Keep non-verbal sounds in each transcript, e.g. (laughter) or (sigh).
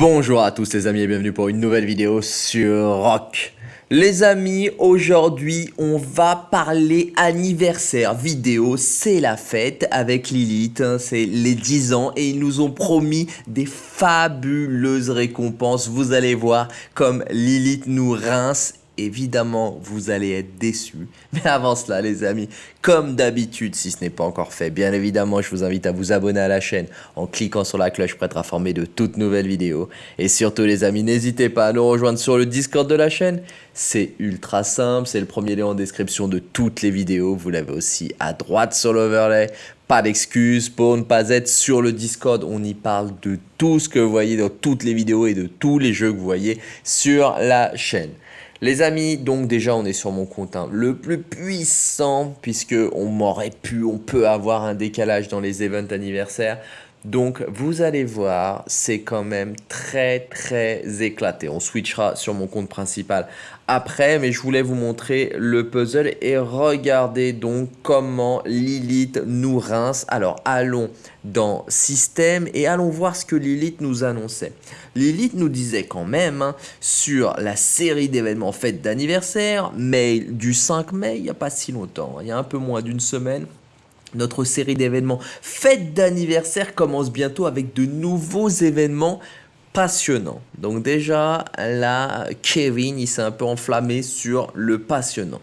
Bonjour à tous les amis et bienvenue pour une nouvelle vidéo sur Rock. Les amis, aujourd'hui on va parler anniversaire vidéo, c'est la fête avec Lilith, hein, c'est les 10 ans et ils nous ont promis des fabuleuses récompenses. Vous allez voir comme Lilith nous rince évidemment, vous allez être déçus. (laughs) Mais avant cela, les amis, comme d'habitude, si ce n'est pas encore fait, bien évidemment, je vous invite à vous abonner à la chaîne en cliquant sur la cloche pour être informé de toutes nouvelles vidéos. Et surtout, les amis, n'hésitez pas à nous rejoindre sur le Discord de la chaîne. C'est ultra simple, c'est le premier lien en description de toutes les vidéos. Vous l'avez aussi à droite sur l'overlay. Pas d'excuses pour ne pas être sur le Discord. On y parle de tout ce que vous voyez dans toutes les vidéos et de tous les jeux que vous voyez sur la chaîne. Les amis, donc déjà on est sur mon compte hein, le plus puissant puisque on m'aurait pu, on peut avoir un décalage dans les events anniversaires. Donc vous allez voir, c'est quand même très très éclaté. On switchera sur mon compte principal après, mais je voulais vous montrer le puzzle et regardez donc comment Lilith nous rince. Alors allons dans système et allons voir ce que Lilith nous annonçait. Lilith nous disait quand même hein, sur la série d'événements fêtes d'anniversaire, mail du 5 mai, il n'y a pas si longtemps, hein, il y a un peu moins d'une semaine, notre série d'événements fête d'anniversaire commence bientôt avec de nouveaux événements passionnants. Donc déjà, là, Kevin, il s'est un peu enflammé sur le passionnant.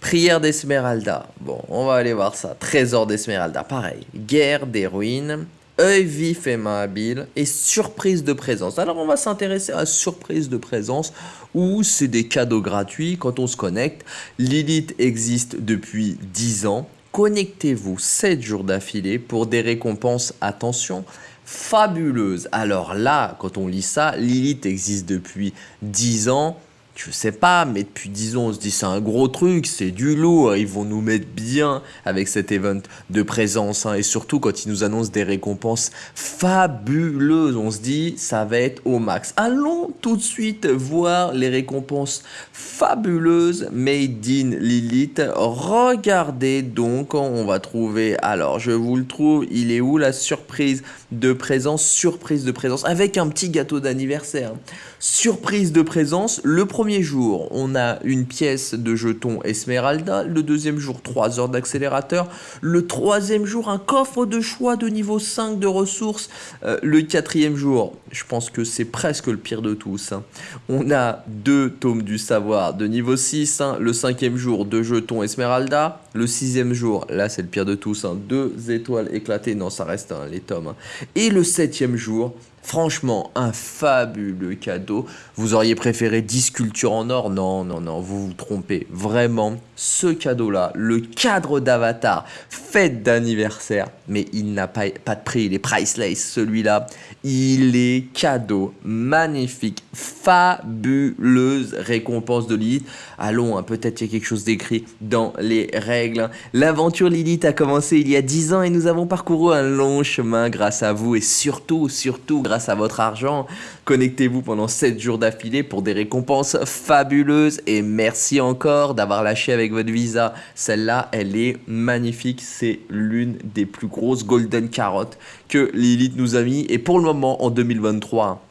Prière d'Esmeralda. Bon, on va aller voir ça. Trésor d'Esmeralda, pareil. Guerre des ruines. œil vif et main habile et surprise de présence. Alors on va s'intéresser à surprise de présence où c'est des cadeaux gratuits quand on se connecte. Lilith existe depuis 10 ans connectez-vous 7 jours d'affilée pour des récompenses, attention, fabuleuses. Alors là, quand on lit ça, Lilith existe depuis 10 ans, je sais pas, mais depuis 10 ans, on se dit c'est un gros truc, c'est du lourd, ils vont nous mettre bien avec cet event de présence, hein. et surtout quand ils nous annoncent des récompenses fabuleuses, on se dit ça va être au max. Allons tout de suite voir les récompenses fabuleuses made in Lilith. Regardez donc, on va trouver, alors je vous le trouve, il est où la surprise de présence, surprise de présence, avec un petit gâteau d'anniversaire. Surprise de présence, le premier jour, on a une pièce de jeton Esmeralda, le deuxième jour, 3 heures d'accélérateur, le troisième jour, un coffre de choix de niveau 5 de ressources, euh, le quatrième jour, je pense que c'est presque le pire de tous, hein. on a deux tomes du savoir de niveau 6, hein. le cinquième jour, deux jetons Esmeralda, le sixième jour, là c'est le pire de tous, hein. deux étoiles éclatées, non ça reste les tomes, et le septième jour, Franchement, un fabuleux cadeau. Vous auriez préféré 10 sculptures en or? Non, non, non, vous vous trompez. Vraiment, ce cadeau-là, le cadre d'Avatar, fête d'anniversaire, mais il n'a pas, pas de prix, il est priceless, celui-là. Il est cadeau, magnifique, fabuleuse récompense de Lilith. Allons, hein, peut-être il y a quelque chose d'écrit dans les règles. L'aventure Lilith a commencé il y a 10 ans et nous avons parcouru un long chemin grâce à vous et surtout, surtout grâce à votre argent. Connectez-vous pendant 7 jours d'affilée pour des récompenses fabuleuses et merci encore d'avoir lâché avec votre visa. Celle-là, elle est magnifique. C'est l'une des plus grosses golden carottes que Lilith nous a mis. Et pour le moment, en 2023,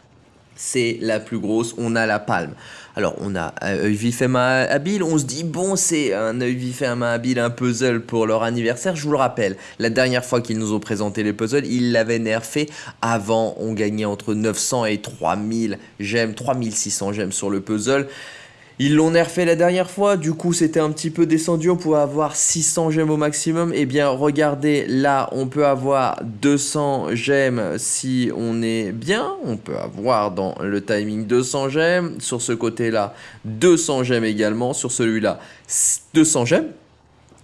c'est la plus grosse. On a la palme. Alors, on a œil vif et main habile. On se dit, bon, c'est un œil vif et main habile, un puzzle pour leur anniversaire. Je vous le rappelle, la dernière fois qu'ils nous ont présenté les puzzles, ils l'avaient nerfé. Avant, on gagnait entre 900 et 3000 gemmes, 3600 gemmes sur le puzzle. Ils l'ont nerfé la dernière fois, du coup c'était un petit peu descendu, on pouvait avoir 600 gemmes au maximum. Eh bien regardez, là on peut avoir 200 gemmes si on est bien. On peut avoir dans le timing 200 gemmes. Sur ce côté-là, 200 gemmes également. Sur celui-là, 200 gemmes.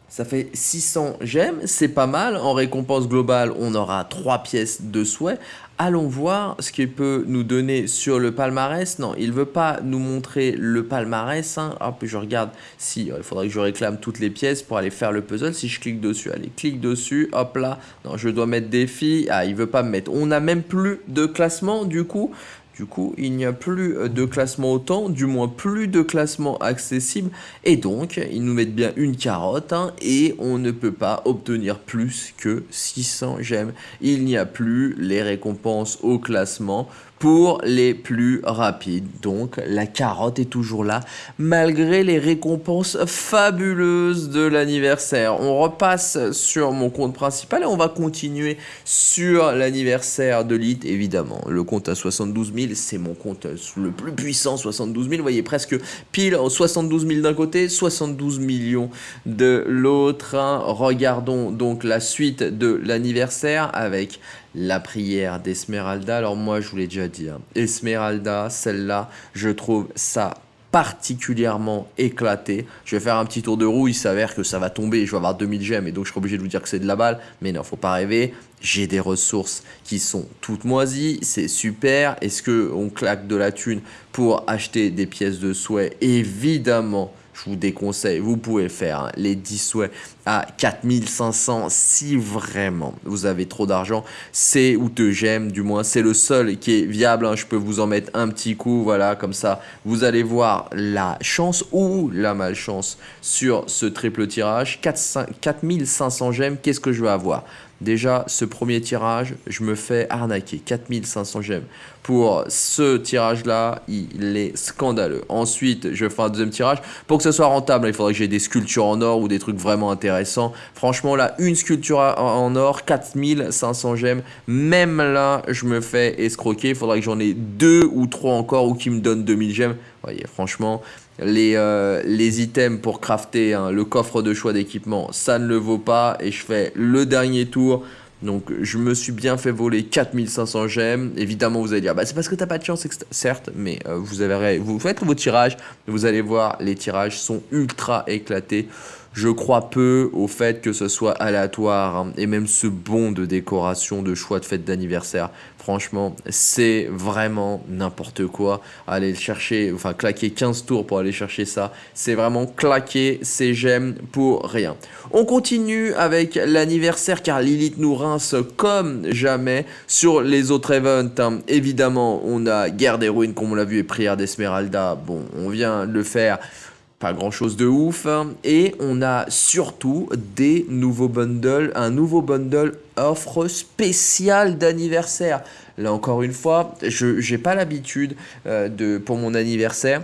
Ça fait 600 gemmes, c'est pas mal. En récompense globale, on aura 3 pièces de souhait. Allons voir ce qu'il peut nous donner sur le palmarès. Non, il veut pas nous montrer le palmarès. Hein. Hop, je regarde si il faudrait que je réclame toutes les pièces pour aller faire le puzzle. Si je clique dessus, allez, clique dessus. Hop là. Non, je dois mettre défi. Ah, il veut pas me mettre. On n'a même plus de classement du coup. Du coup, il n'y a plus euh, de classement autant, du moins plus de classement accessible. Et donc, ils nous mettent bien une carotte hein, et on ne peut pas obtenir plus que 600 gemmes. Il n'y a plus les récompenses au classement pour les plus rapides. Donc la carotte est toujours là malgré les récompenses fabuleuses de l'anniversaire. On repasse sur mon compte principal et on va continuer sur l'anniversaire de l'IT évidemment. Le compte à 72 000 c'est mon compte le plus puissant 72 000 vous voyez presque pile 72 000 d'un côté 72 millions de l'autre. Regardons donc la suite de l'anniversaire avec la prière d'Esmeralda. Alors moi, je vous l'ai déjà dit, hein. Esmeralda, celle-là, je trouve ça particulièrement éclaté. Je vais faire un petit tour de roue, il s'avère que ça va tomber, je vais avoir 2000 gemmes et donc je serai obligé de vous dire que c'est de la balle. Mais non, faut pas rêver. J'ai des ressources qui sont toutes moisies, c'est super. Est-ce qu'on claque de la thune pour acheter des pièces de souhait? Évidemment, je vous déconseille, vous pouvez faire hein, les 10 souhaits à 4500 si vraiment vous avez trop d'argent. C'est ou te j'aime, du moins c'est le seul qui est viable. Hein. Je peux vous en mettre un petit coup, voilà, comme ça vous allez voir la chance ou la malchance sur ce triple tirage. 4500 gemmes, qu'est-ce que je vais avoir? Déjà, ce premier tirage, je me fais arnaquer. 4500 gemmes. Pour ce tirage-là, il est scandaleux. Ensuite, je fais un deuxième tirage. Pour que ce soit rentable, il faudrait que j'ai des sculptures en or ou des trucs vraiment intéressants. Franchement, là, une sculpture en or, 4500 gemmes. Même là, je me fais escroquer. Il faudrait que j'en ai deux ou trois encore ou qui me donnent 2000 gemmes. Voyez, franchement, les, euh, les items pour crafter hein, le coffre de choix d'équipement, ça ne le vaut pas. Et je fais le dernier tour. Donc je me suis bien fait voler 4500 gemmes. Évidemment vous allez dire, bah, c'est parce que t'as pas de chance, certes, mais euh, vous, avez, vous faites vos tirages, vous allez voir, les tirages sont ultra éclatés. Je crois peu au fait que ce soit aléatoire hein, et même ce bon de décoration, de choix de fête d'anniversaire. Franchement, c'est vraiment n'importe quoi. Aller chercher, enfin claquer 15 tours pour aller chercher ça, c'est vraiment claquer ses gemmes pour rien. On continue avec l'anniversaire car Lilith nous rince comme jamais sur les autres events. Hein. Évidemment, on a Guerre des Ruines comme on l'a vu et Prière d'Esmeralda. Bon, on vient de le faire pas grand chose de ouf. Et on a surtout des nouveaux bundles, un nouveau bundle offre spéciale d'anniversaire. Là encore une fois, je n'ai pas l'habitude euh, de pour mon anniversaire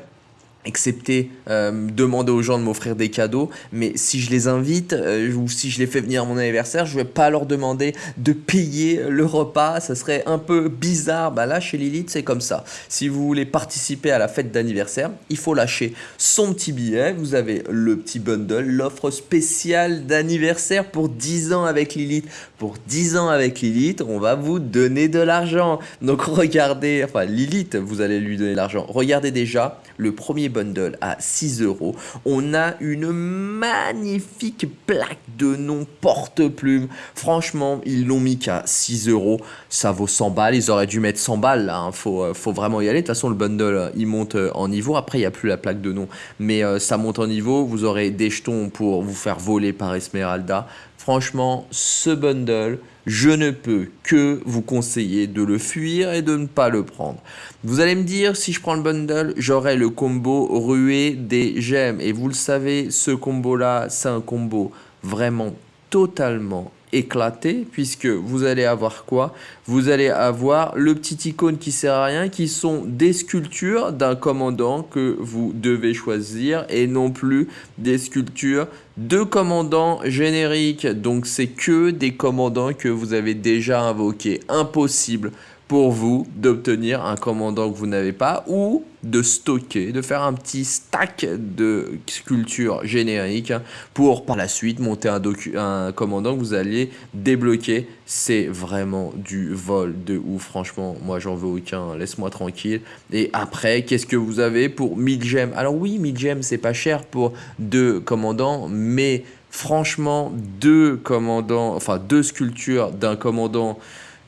excepté euh, demander aux gens de m'offrir des cadeaux, mais si je les invite euh, ou si je les fais venir à mon anniversaire, je vais pas leur demander de payer le repas, ça serait un peu bizarre. Bah là, chez Lilith, c'est comme ça. Si vous voulez participer à la fête d'anniversaire, il faut lâcher son petit billet. Vous avez le petit bundle, l'offre spéciale d'anniversaire pour 10 ans avec Lilith. Pour 10 ans avec Lilith, on va vous donner de l'argent. Donc (laughs) regardez, enfin Lilith, vous allez lui donner de l'argent. Regardez déjà le premier bundle à 6 euros. On a une magnifique plaque de nom porte-plume. Franchement, ils l'ont mis qu'à 6 euros. Ça vaut 100 balles. Ils auraient dû mettre 100 balles là. Hein. Faut, euh, faut vraiment y aller. De toute façon, le bundle, il monte euh, en niveau. Après, il n'y a plus la plaque de nom. Mais euh, ça monte en niveau. Vous aurez des jetons pour vous faire voler par Esmeralda. Franchement, ce bundle, je ne peux que vous conseiller de le fuir et de ne pas le prendre. Vous allez me dire, si je prends le bundle, j'aurai le combo ruée des gemmes. Et vous le savez, ce combo-là, c'est un combo vraiment totalement éclaté puisque vous allez avoir quoi? Vous allez avoir le petit icône qui sert à rien qui sont des sculptures d'un commandant que vous devez choisir et non plus des sculptures de commandants génériques. Donc c'est que des commandants que vous avez déjà invoqués. Impossible pour vous d'obtenir un commandant que vous n'avez pas ou de stocker, de faire un petit stack de sculptures génériques pour par la suite monter un, un commandant que vous alliez débloquer. C'est vraiment du vol de ouf, franchement, moi j'en veux aucun, laisse-moi tranquille. Et après, qu'est-ce que vous avez pour 1000 gemmes Alors oui, 1000 gemmes c'est pas cher pour deux commandants, mais franchement, deux commandants, enfin deux sculptures d'un commandant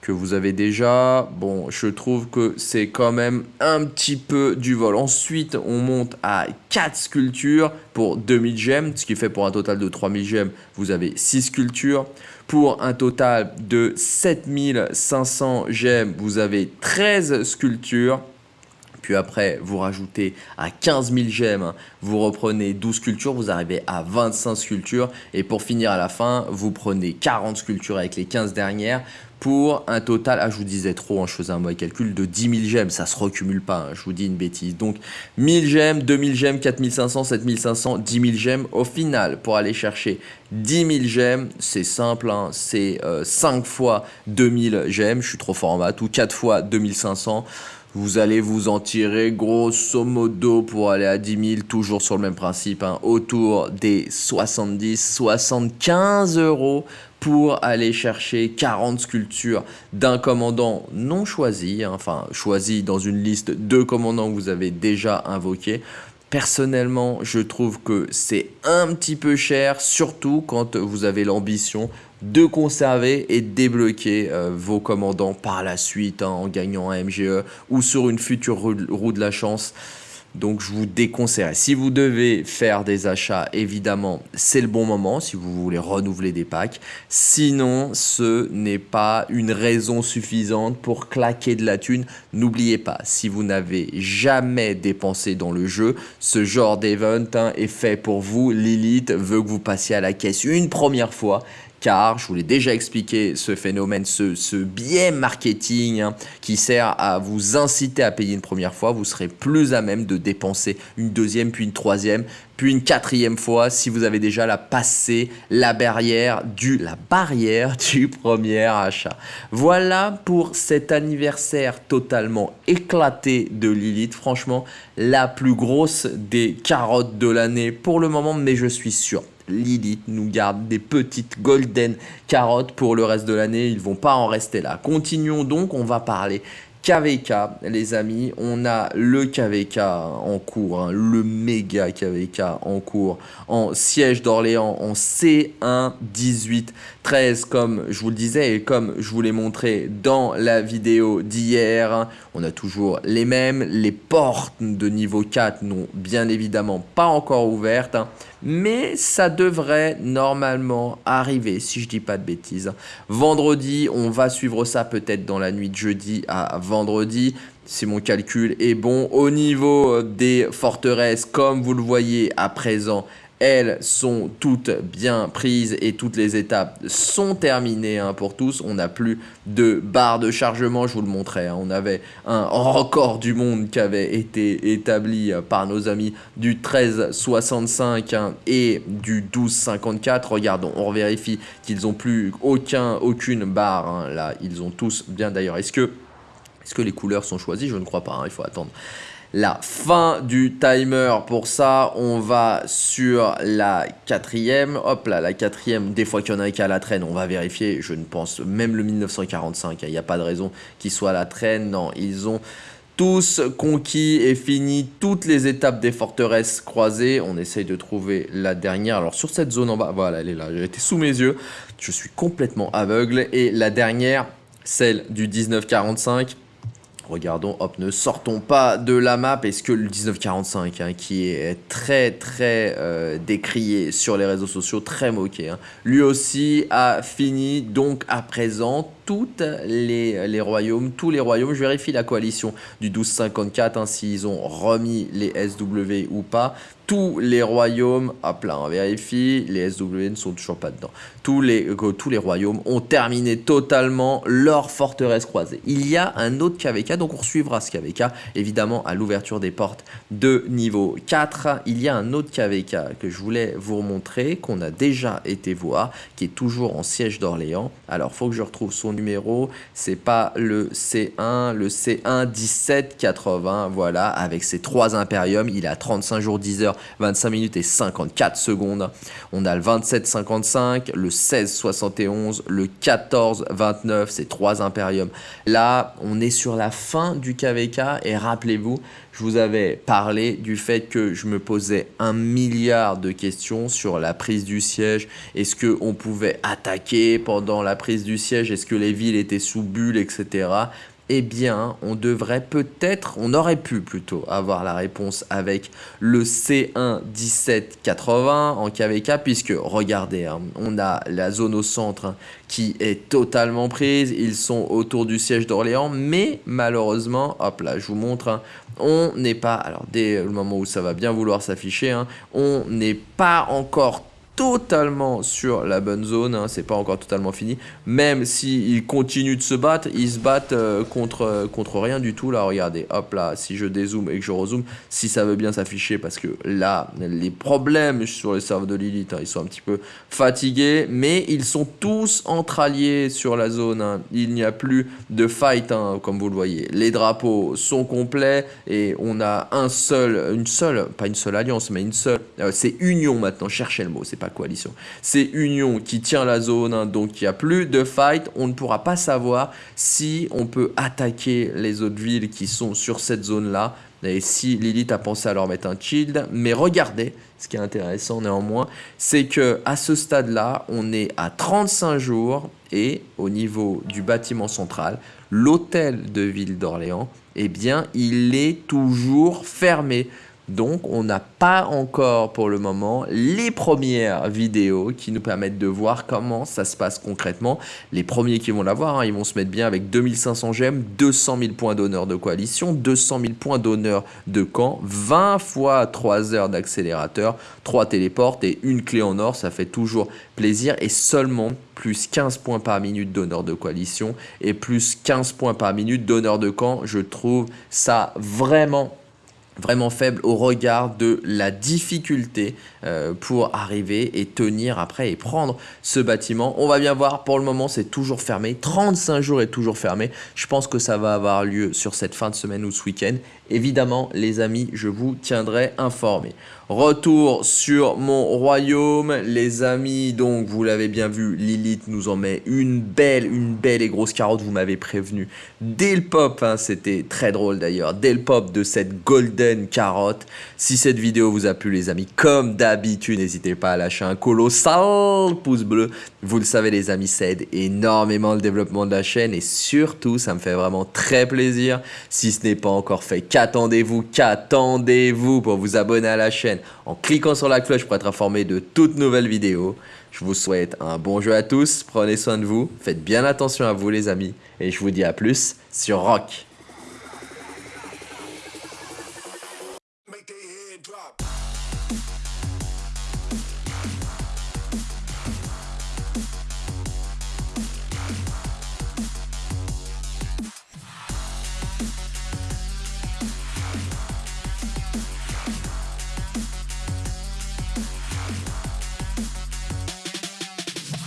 que vous avez déjà. Bon, je trouve que c'est quand même un petit peu du vol. Ensuite, on monte à 4 sculptures pour 2000 gemmes, ce qui fait pour un total de 3000 gemmes, vous avez 6 sculptures. Pour un total de 7500 gemmes, vous avez 13 sculptures. Puis après, vous rajoutez à 15 000 gemmes, vous reprenez 12 sculptures, vous arrivez à 25 sculptures. Et pour finir à la fin, vous prenez 40 sculptures avec les 15 dernières pour un total, ah je vous disais trop, hein, je faisais un mauvais calcul, de 10 000 gemmes, ça se recumule pas, hein, je vous dis une bêtise. Donc 1000 gemmes, 2000 gemmes, 4500, 7500, 10 000 gemmes. Au final, pour aller chercher 10 000 gemmes, c'est simple, hein, c'est 5 euh, fois 2000 gemmes, je suis trop fort ou 4 fois 2500 vous allez vous en tirer grosso modo pour aller à 10 000, toujours sur le même principe, autour des 70-75 euros pour aller chercher 40 sculptures d'un commandant non choisi, hein, enfin choisi dans une liste de commandants que vous avez déjà invoqués. Personnellement, je trouve que c'est un petit peu cher, surtout quand vous avez l'ambition de conserver et débloquer euh, vos commandants par la suite hein, en gagnant un MGE ou sur une future roue de la chance. Donc je vous déconseille. Si vous devez faire des achats, évidemment, c'est le bon moment si vous voulez renouveler des packs. Sinon, ce n'est pas une raison suffisante pour claquer de la thune. N'oubliez pas, si vous n'avez jamais dépensé dans le jeu, ce genre d'event hein, est fait pour vous. Lilith veut que vous passiez à la caisse une première fois car je vous l'ai déjà expliqué ce phénomène, ce, biais marketing hein, qui sert à vous inciter à payer une première fois, vous serez plus à même de dépenser une deuxième, puis une troisième, puis une quatrième fois si vous avez déjà la passé la barrière du, la barrière (laughs) du premier achat. Voilà pour cet anniversaire totalement éclaté de Lilith. Franchement, la plus grosse des carottes de l'année pour le moment, mais je suis sûr Lilith nous garde des petites golden carottes pour le reste de l'année. Ils vont pas en rester là. Continuons donc, on va parler KVK, les amis. On a le KVK en cours, hein, le méga KVK en cours, en siège d'Orléans, en C1 18 13, comme je vous le disais et comme je vous l'ai montré dans la vidéo d'hier. On a toujours les mêmes. Les portes de niveau 4 n'ont bien évidemment pas encore ouvertes. Mais ça devrait normalement arriver, si je dis pas de bêtises. Vendredi, on va suivre ça peut-être dans la nuit de jeudi à vendredi. Si mon calcul est bon, au niveau des forteresses, comme vous le voyez à présent, elles sont toutes bien prises et toutes les étapes sont terminées hein, pour tous. On n'a plus de barre de chargement, je vous le montrais. Hein. On avait un record du monde qui avait été établi par nos amis du 1365 hein, et du 1254. Regardons, on vérifie qu'ils n'ont plus aucun, aucune barre. Là, ils ont tous bien d'ailleurs. Est-ce que, est -ce que les couleurs sont choisies? Je ne crois pas, il faut attendre la fin du timer. Pour ça, on va sur la quatrième. Hop là, la quatrième, des fois qu'il y en a qui à la traîne, on va vérifier. Je ne pense même le 1945, il n'y a pas de raison qu'il soit à la traîne. Non, ils ont tous conquis et fini toutes les étapes des forteresses croisées. On essaye de trouver la dernière. Alors sur cette zone en bas, voilà, elle est là. Elle était sous mes yeux. Je suis complètement aveugle. Et la dernière, celle du 1945 Regardons, hop, ne sortons pas de la map. Est-ce que le 1945, hein, qui est très très euh, décrié sur les réseaux sociaux, très moqué, hein, lui aussi a fini donc à présent toutes les, royaumes, tous les royaumes. Je vérifie la coalition du 1254, hein, s'ils ont remis les SW ou pas. Tous les royaumes, hop là, on vérifie, les SW ne sont toujours pas dedans. Tous les, euh, tous les royaumes ont terminé totalement leur forteresse croisée. Il y a un autre KVK, donc on suivra ce KVK, évidemment, à l'ouverture des portes de niveau 4. Il y a un autre KVK que je voulais vous montrer, qu'on a déjà été voir, qui est toujours en siège d'Orléans. Alors, faut que je retrouve son numéro, c'est pas le C1, le C1 1780, voilà, avec ses trois impériums, il a 35 jours 10 heures, 25 minutes et 54 secondes. On a le 2755, le 1671, le 1429, ces trois impériums. Là, on est sur la fin du KVK et rappelez-vous, je vous avais parlé du fait que je me posais un milliard de questions sur la prise du siège. Est-ce qu'on pouvait attaquer pendant la prise du siège? Est-ce que les villes étaient sous bulle, etc eh bien, on devrait peut-être, on aurait pu plutôt avoir la réponse avec le C1 1780 en KVK, puisque regardez, hein, on a la zone au centre hein, qui est totalement prise, ils sont autour du siège d'Orléans, mais malheureusement, hop là, je vous montre, hein, on n'est pas, alors dès le moment où ça va bien vouloir s'afficher, on n'est pas encore totalement sur la bonne zone, hein, c'est pas encore totalement fini, même s'ils continuent de se battre, ils se battent euh, contre, euh, contre rien du tout, là. Regardez, hop là, si je dézoome et que je rezoome, si ça veut bien s'afficher, parce que là, les problèmes sur les serveurs de Lilith, hein, ils sont un petit peu fatigués, mais ils sont tous entre alliés sur la zone, hein. il n'y a plus de fight, comme vous le voyez, les drapeaux sont complets, et on a un seul, une seule, pas une seule alliance, mais une seule, euh, c'est union maintenant, cherchez le mot, c'est pas coalition. C'est Union qui tient la zone, hein, donc il n'y a plus de fight. On ne pourra pas savoir si on peut attaquer les autres villes qui sont sur cette zone-là. Et si Lilith a pensé à leur mettre un shield. Mais regardez, ce qui est intéressant néanmoins, c'est que à ce stade-là, on est à 35 jours et au niveau du bâtiment central, l'hôtel de ville d'Orléans, eh bien, il est toujours fermé. Donc, on n'a pas encore pour le moment les premières vidéos qui nous permettent de voir comment ça se passe concrètement. Les premiers qui vont l'avoir, hein, ils vont se mettre bien avec 2500 gemmes, 200 000 points d'honneur de coalition, 200 000 points d'honneur de camp, 20 fois 3 heures d'accélérateur, 3 téléportes et une clé en or, ça fait toujours plaisir et seulement plus 15 points par minute d'honneur de coalition et plus 15 points par minute d'honneur de camp. Je trouve ça vraiment vraiment faible au regard de la difficulté euh, pour arriver et tenir après et prendre ce bâtiment. On va bien voir, pour le moment c'est toujours fermé, 35 jours est toujours fermé. Je pense que ça va avoir lieu sur cette fin de semaine ou ce week-end. Évidemment les amis, je vous tiendrai informé. Retour sur mon royaume, les amis, donc vous l'avez bien vu, Lilith nous en met une belle, une belle et grosse carotte, vous m'avez prévenu. Dès le pop, hein, c'était très drôle d'ailleurs, dès le pop de cette golden carotte. Si cette vidéo vous a plu les amis, comme d'habitude, n'hésitez pas à lâcher un colossal pouce bleu. Vous le savez les amis, ça aide énormément le développement de la chaîne et surtout, ça me fait vraiment très plaisir. Si ce n'est pas encore fait, qu'attendez-vous, qu'attendez-vous pour vous abonner à la chaîne en cliquant sur la cloche pour être informé de toutes nouvelles vidéos. Je vous souhaite un bon jeu à tous, prenez soin de vous, faites bien attention à vous les amis, et je vous dis à plus sur Rock.